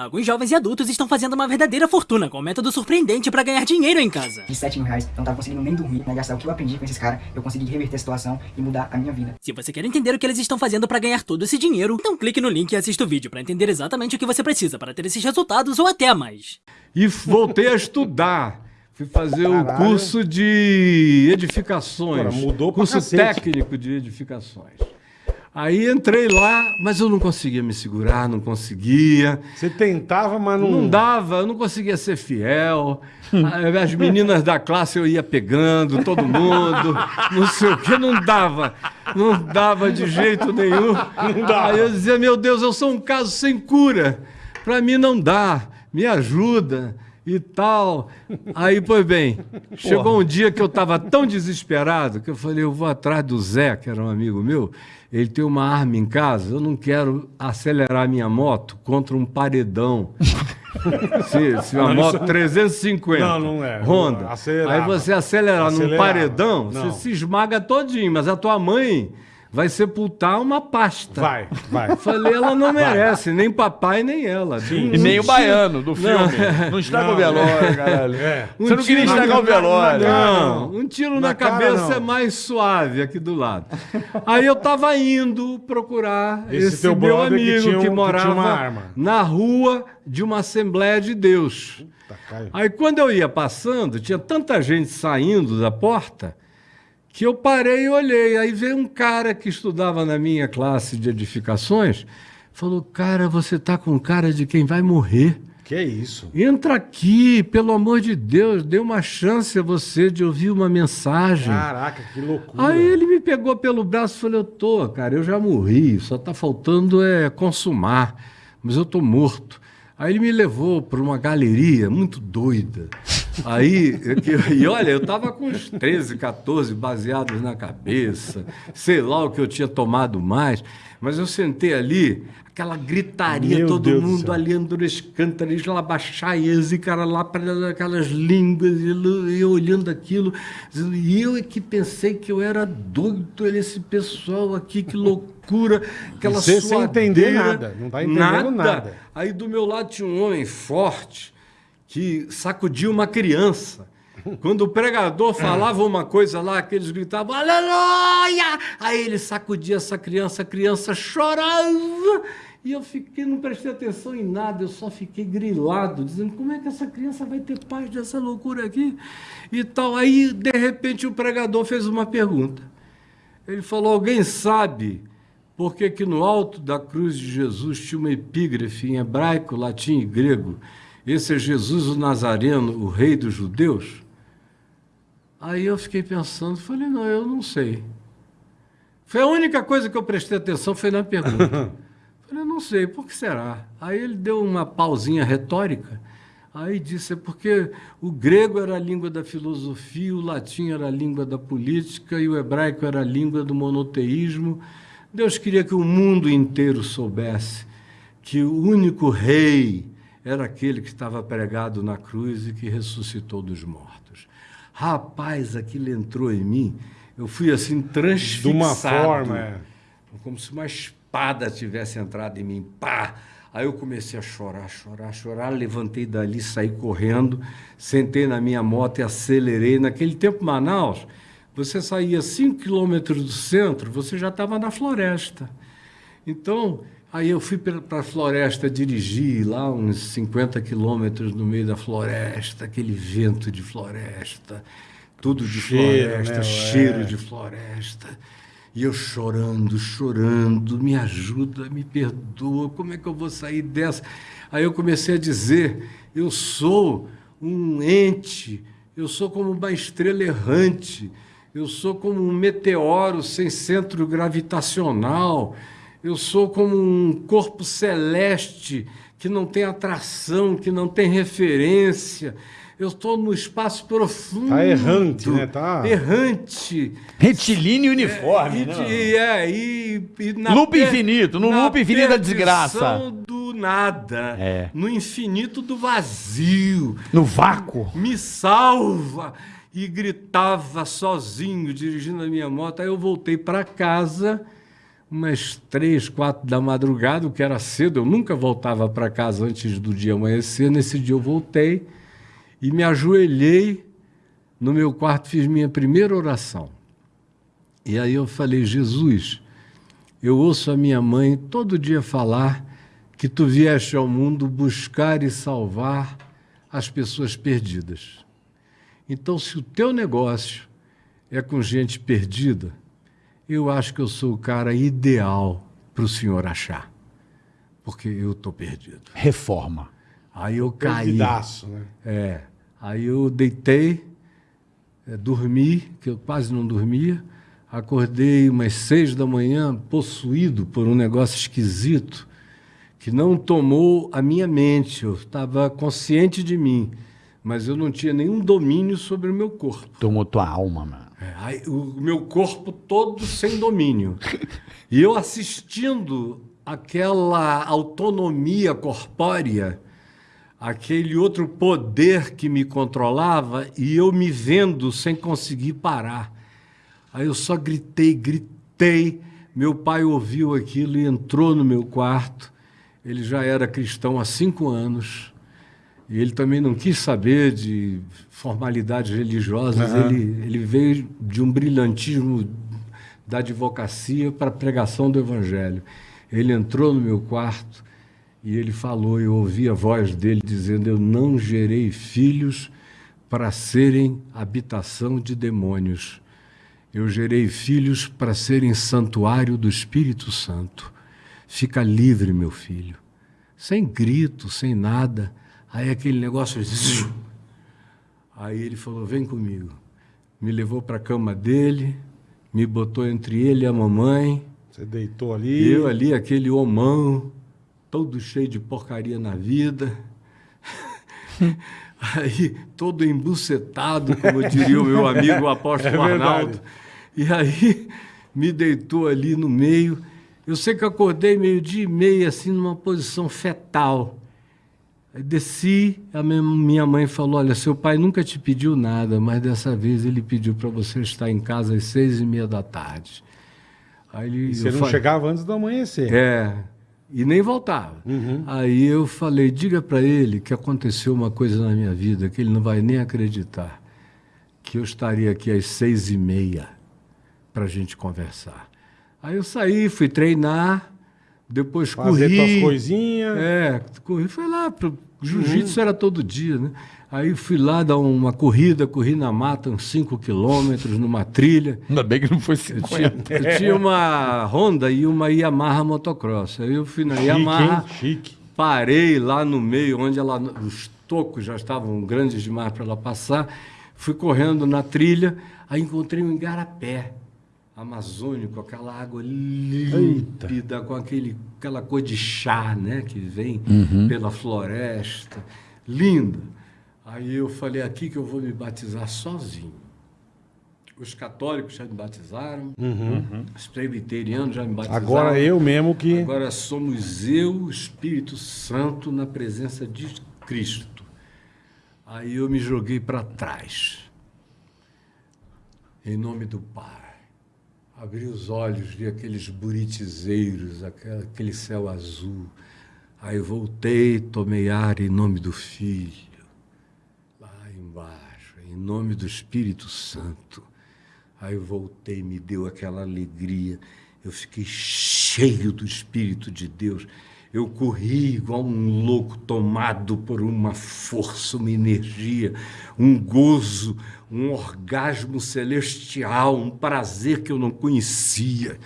Alguns jovens e adultos estão fazendo uma verdadeira fortuna com um método surpreendente para ganhar dinheiro em casa. De 7 mil reais, eu não tava conseguindo nem dormir, né? Gastar o que eu aprendi com esses caras, eu consegui reverter a situação e mudar a minha vida. Se você quer entender o que eles estão fazendo para ganhar todo esse dinheiro, então clique no link e assista o vídeo para entender exatamente o que você precisa para ter esses resultados ou até mais. E voltei a estudar. Fui fazer o curso de edificações. Porra, mudou Curso cacete. técnico de edificações. Aí entrei lá, mas eu não conseguia me segurar, não conseguia. Você tentava, mas não... Não dava, eu não conseguia ser fiel. As meninas da classe eu ia pegando, todo mundo, não sei o que, não dava. Não dava de jeito nenhum. dava. Aí eu dizia, meu Deus, eu sou um caso sem cura. Pra mim não dá, me ajuda e tal. Aí, pois bem, chegou um dia que eu estava tão desesperado que eu falei, eu vou atrás do Zé, que era um amigo meu, ele tem uma arma em casa, eu não quero acelerar minha moto contra um paredão. se, se uma moto isso- 350, Não, não é. Honda, Acelerava. aí você acelerar num paredão, Não. você se esmaga todinho, mas a tua mãe vai sepultar uma pasta. Vai, vai. Falei, ela não merece, nem papai, nem ela. Sim. E nem o baiano do filme. Não, estraga Não, o velório, caralho. É. Você não queria tiro estragar na- o velório. Não, não. um tiro Na na, cara, cabeça não. é mais suave aqui do lado. Aí eu tava indo procurar Esse esse, teu meu que amigo que, um- que morava arma. na rua de uma Assembleia de Deus. Caio. Aí quando eu ia passando, tinha tanta gente saindo da porta que eu parei e olhei. Aí veio um cara que estudava na minha classe de edificações, falou: Cara, você tá com cara de quem vai morrer. Que isso? Entra aqui, pelo amor de Deus, dê uma chance a você de ouvir uma mensagem. Caraca, que loucura. Aí ele me pegou pelo braço e falou: Eu tô, cara, eu já morri, só tá faltando é consumar, mas eu tô morto. Aí ele me levou para uma galeria muito doida. Aí, eu e olha, eu tava com uns 13, 14 baseados na cabeça, sei lá o que eu tinha tomado mais, mas eu sentei ali, aquela gritaria, Meu todo Deus do mundo ali cântaros, lá baixaias e cara lá para aquelas línguas, e eu- olhando aquilo, e eu é que pensei que eu era doido, esse pessoal aqui, que loucura, aquela você sem entender suadeira, nada, não tá entendendo nada. Aí do meu lado tinha um homem forte que sacudia uma criança. Quando o pregador falava uma coisa lá, que eles gritavam, aleluia! Aí ele sacudia essa criança, a criança chorava. E eu fiquei, não prestei atenção em nada, eu só fiquei grilado, dizendo como é que essa criança vai ter paz dessa loucura aqui? E tal. Aí, de repente, o pregador fez uma pergunta. Ele falou: Alguém sabe por que no alto da cruz de Jesus tinha uma epígrafe em hebraico, latim e grego? Esse é Jesus o Nazareno, o rei dos judeus? Aí eu fiquei pensando, falei: Não, eu não sei. Foi a única coisa que eu prestei atenção, foi na pergunta. falei: Não sei, por que será? Aí ele deu uma pausinha retórica. Aí disse, é porque o grego era a língua da filosofia, o latim era a língua da política e o hebraico era a língua do monoteísmo. Deus queria que o mundo inteiro soubesse que o único rei era aquele que estava pregado na cruz e que ressuscitou dos mortos. Rapaz, aquilo entrou em mim. Eu fui assim De transfixado. uma forma, é. Como se uma espada tivesse entrado em mim. Pá! Aí eu comecei a chorar, chorar, chorar. Levantei dali, saí correndo, sentei na minha moto e acelerei. Naquele tempo, Manaus, você saía 5 quilômetros do centro, você já estava na floresta. Então, aí eu fui para a floresta dirigir lá uns 50 quilômetros no meio da floresta, aquele vento de floresta, tudo de Cheiro, floresta, né? cheiro É. de floresta. E eu chorando, chorando, me ajuda, me perdoa, como é que eu vou sair dessa? Aí eu comecei a dizer: eu sou um ente, eu sou como uma estrela errante, eu sou como um meteoro sem centro gravitacional, eu sou como um corpo celeste que não tem atração, que não tem referência. Eu estou no espaço profundo. Tá errante, né? Tá- Errante. Retilíneo uniforme, E, né? de- é, e, e na Loop infinito, no na loop infinito da desgraça. do nada. É. No infinito do vazio. No vácuo. Me salva! E gritava sozinho, dirigindo a minha moto. Aí eu voltei para casa, umas três, quatro da madrugada, o que era cedo, eu nunca voltava para casa antes do dia amanhecer. Nesse dia eu voltei e me ajoelhei no meu quarto, fiz minha primeira oração. E aí eu falei, Jesus, eu ouço a minha mãe todo dia falar que tu vieste ao mundo buscar e salvar as pessoas perdidas. Então, se o teu negócio é com gente perdida, eu acho que eu sou o cara ideal para o senhor achar. Porque eu estou perdido. Reforma. Aí eu caí. Perdidaço, né? É. Aí eu deitei, é, dormi, que eu quase não dormia. Acordei umas seis da manhã, possuído por um negócio esquisito que não tomou a minha mente. Eu estava consciente de mim, mas eu não tinha nenhum domínio sobre o meu corpo. Tomou tua alma, mano. É, aí, o meu corpo todo sem domínio. E eu assistindo aquela autonomia corpórea, aquele outro poder que me controlava, e eu me vendo sem conseguir parar. Aí eu só gritei, gritei. Meu pai ouviu aquilo e entrou no meu quarto. Ele já era cristão há cinco anos. E ele também não quis saber de formalidades religiosas. Aham. Ele, ele veio de um brilhantismo da advocacia para a pregação do evangelho. Ele entrou no meu quarto e ele falou, eu ouvi a voz dele dizendo: Eu não gerei filhos para serem habitação de demônios. Eu gerei filhos para serem santuário do Espírito Santo. Fica livre, meu filho. Sem grito, sem nada. Aí aquele negócio. Aí ele falou: Vem comigo. Me levou para a cama dele, me botou entre ele e a mamãe. Você deitou ali. eu ali, aquele homão, todo cheio de porcaria na vida. Aí, todo embucetado, como diria o meu amigo o apóstolo É. Arnaldo. E aí, me deitou ali no meio. Eu sei que acordei meio-dia e meia, assim, numa posição fetal. Aí desci, a minha- mãe falou: Olha, seu pai nunca te pediu nada, mas dessa vez ele pediu para você estar em casa às seis e meia da tarde. Aí ele, E você não fa- chegava antes do amanhecer. é, e nem voltava. Aí eu falei, diga para ele que aconteceu uma coisa na minha vida que ele não vai nem acreditar, que eu estaria aqui às seis e meia para a gente conversar. Aí eu saí, fui treinar, depois Fazer corri. tuas coisinhas. É, corri, foi lá, pro jiu-jitsu era todo dia, né? Aí fui lá dar uma corrida, corri na mata uns 5 quilômetros numa trilha. Ainda bem que não foi Eu tinha, 50. eu tinha uma Honda e uma Yamaha motocross. Aí eu fui na Chique, Yamaha, hein? Chique. parei lá no meio, onde ela, os tocos já estavam grandes demais para ela passar. Fui correndo na trilha, aí encontrei um igarapé amazônico, aquela água límpida, com aquele, aquela cor de chá né, que vem pela floresta. Linda. Aí eu falei, aqui que eu vou me batizar sozinho. Os católicos já me batizaram, os presbiterianos já me batizaram. Uhum. Agora eu mesmo que. Agora somos eu, o Espírito Santo, na presença de Cristo. Aí eu me joguei para trás. Em nome do Pai. Abri os olhos, vi aqueles buritizeiros, aquele céu azul. Aí voltei, tomei ar em nome do Filho. Lá embaixo, em nome do Espírito Santo. Aí voltei, me deu aquela alegria. Eu fiquei cheio do Espírito de Deus. Eu corri igual um louco, tomado por uma força, uma energia, um gozo, um orgasmo celestial, um prazer que eu não conhecia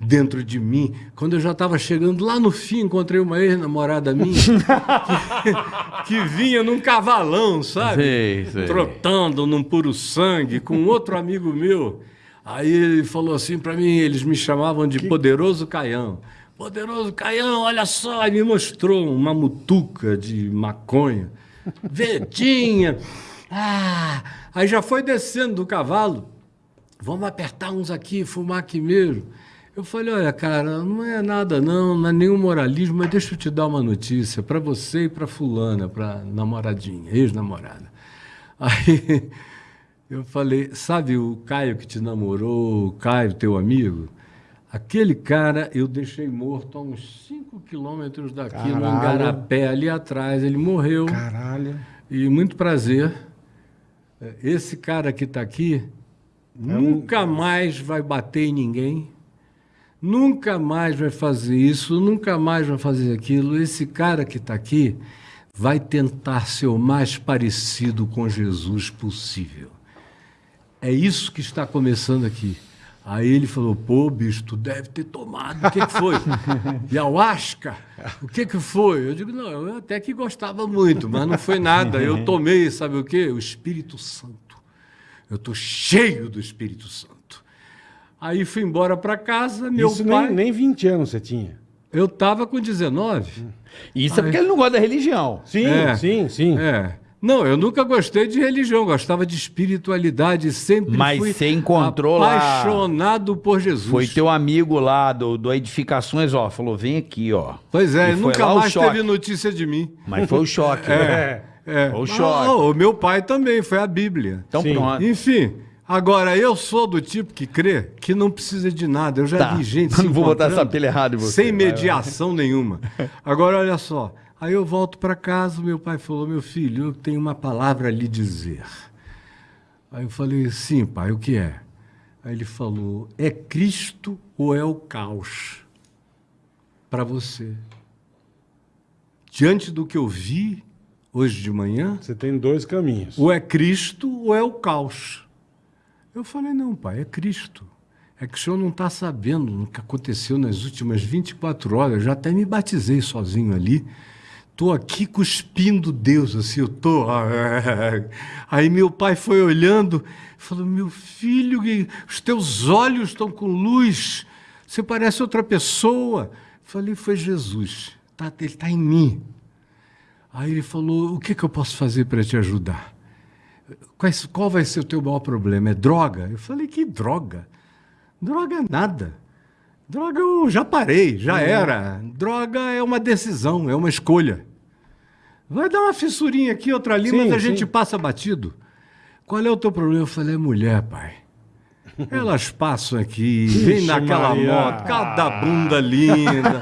dentro de mim. Quando eu já estava chegando lá no fim, encontrei uma ex-namorada minha que, que vinha num cavalão, sabe? Sei, sei. Trotando num puro sangue com outro amigo meu. Aí ele falou assim para mim, eles me chamavam de Poderoso Caião. Poderoso Caião, olha só, e me mostrou uma mutuca de maconha, verdinha. Ah, aí já foi descendo do cavalo. Vamos apertar uns aqui, fumar aqui mesmo. Eu falei, olha, cara, não é nada não, não é nenhum moralismo, mas deixa eu te dar uma notícia para você e para fulana, para namoradinha, ex-namorada. Aí eu falei, sabe o Caio que te namorou, o Caio, teu amigo? Aquele cara eu deixei morto a uns 5 quilômetros daqui, no Caralho. Angarapé, ali atrás. Ele morreu. Caralho. E muito prazer. É, Esse cara que está aqui nunca mais vai bater em ninguém, nunca mais vai fazer isso, nunca mais vai fazer aquilo. Esse cara que está aqui vai tentar ser o mais parecido com Jesus possível. É isso que está começando aqui. Aí ele falou, pô, bicho, tu deve ter tomado. O que, que foi? Ayahuasca? O que, que foi? Eu digo, não, eu até que gostava muito, mas não foi nada. Eu tomei, sabe o quê? O Espírito Santo. Eu estou cheio do Espírito Santo. Aí fui embora para casa, meu Isso pai... nem, nem 20 anos você tinha. Eu estava com 19. Isso é porque ele não gosta da religião. Sim, É. sim, sim. É. Não, eu nunca gostei de religião, gostava de espiritualidade, sempre Mas fui você encontrou lá- apaixonado por Jesus. Foi teu amigo lá do, do Edificações, ó, falou, vem aqui, ó. Pois é, E nunca lá mais choque. teve notícia de mim. Mas foi o choque. né? É, é. Foi o Ah, choque. o meu pai também, foi a Bíblia. Então Sim. pronto. Enfim, agora eu sou do tipo que crê que não precisa de nada. Eu já Tá. vi gente não vou botar essa pilha errada em você. Sem Vai, vai. mediação nenhuma. Agora olha só. Aí eu volto para casa, meu pai falou: "Meu filho, eu tenho uma palavra a lhe dizer". Aí eu falei: "Sim, pai, o que é?" Aí ele falou: "É Cristo ou é o caos para você?" Diante do que eu vi hoje de manhã, Você tem dois caminhos. ou é Cristo ou é o caos. Eu falei, não, pai, é Cristo. É que o senhor não está sabendo o que aconteceu nas últimas 24 horas. Eu já até me batizei sozinho ali. Estou aqui cuspindo Deus, assim, eu estou. Aí meu pai foi olhando, falou: Meu filho, os teus olhos estão com luz, você parece outra pessoa. Falei: Foi Jesus, tá, ele está em mim. Aí ele falou: O que, que eu posso fazer para te ajudar? Qual vai ser o teu maior problema? É droga? Eu falei: Que droga? Droga é nada. Droga eu já parei, já era. Droga é uma decisão, é uma escolha. Vai dar uma fissurinha aqui, outra ali, Sim, mas a sim. gente passa batido. Qual é o teu problema? Eu falei: É mulher, pai. Elas passam aqui, vem naquela Maria. moto, cada bunda linda,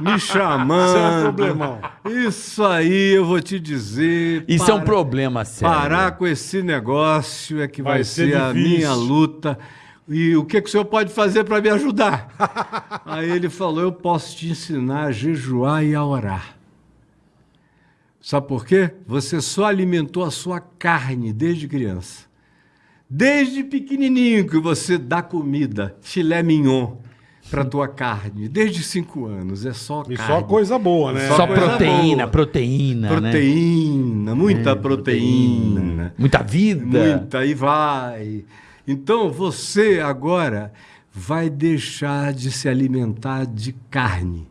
me chamando. Isso é um problemão. Isso aí eu vou te dizer. Isso é um para- problema sério. Parar com esse negócio é que vai, Vai ser, ser a minha luta. E o que, que o senhor pode fazer para me ajudar? Aí ele falou: Eu posso te ensinar a jejuar e a orar. Sabe por quê? Você só alimentou a sua carne desde criança. Desde pequenininho que você dá comida, filé mignon, para tua carne. Desde cinco anos. É só E carne. só coisa boa, né? Só coisa proteína, boa. proteína, né? Proteína, muita proteína. Muita vida. Muita, e vai. Então você agora vai deixar de se alimentar de carne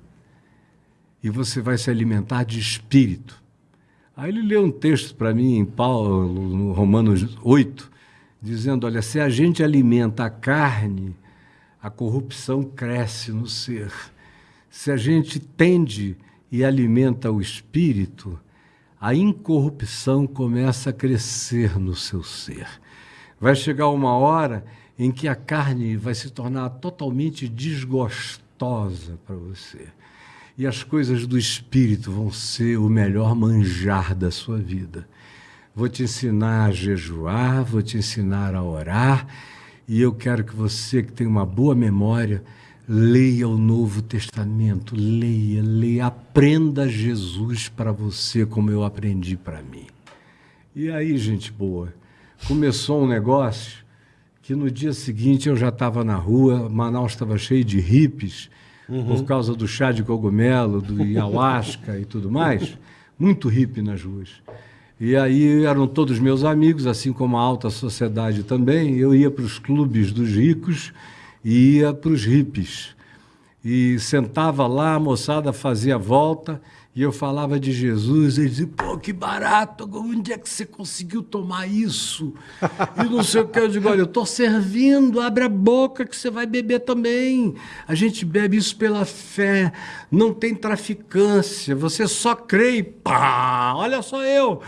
e você vai se alimentar de espírito. Aí ele leu um texto para mim em Paulo, no Romanos 8, dizendo: Olha, se a gente alimenta a carne, a corrupção cresce no ser. Se a gente tende e alimenta o espírito, a incorrupção começa a crescer no seu ser. Vai chegar uma hora em que a carne vai se tornar totalmente desgostosa para você. E as coisas do espírito vão ser o melhor manjar da sua vida. Vou te ensinar a jejuar, vou te ensinar a orar, e eu quero que você que tem uma boa memória leia o Novo Testamento, leia, leia, aprenda Jesus para você como eu aprendi para mim. E aí, gente boa, começou um negócio que no dia seguinte eu já estava na rua, Manaus estava cheio de hippies, por causa do chá de cogumelo, do ayahuasca e tudo mais, muito hippie nas ruas. E aí eram todos meus amigos, assim como a alta sociedade também. Eu ia para os clubes dos ricos e ia para os hippies. E sentava lá, a moçada fazia volta e eu falava de Jesus. Eles diziam, pô, que barato, onde é que você conseguiu tomar isso? E não sei o que. Eu digo, olha, eu estou servindo, abre a boca que você vai beber também. A gente bebe isso pela fé, não tem traficância, você só crê e pá, olha só eu.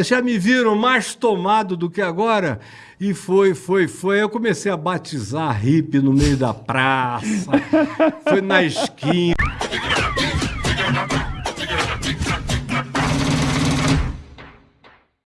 Já me viram mais tomado do que agora? E foi, foi, foi. Eu comecei a batizar hippie no meio da praça, foi na esquina.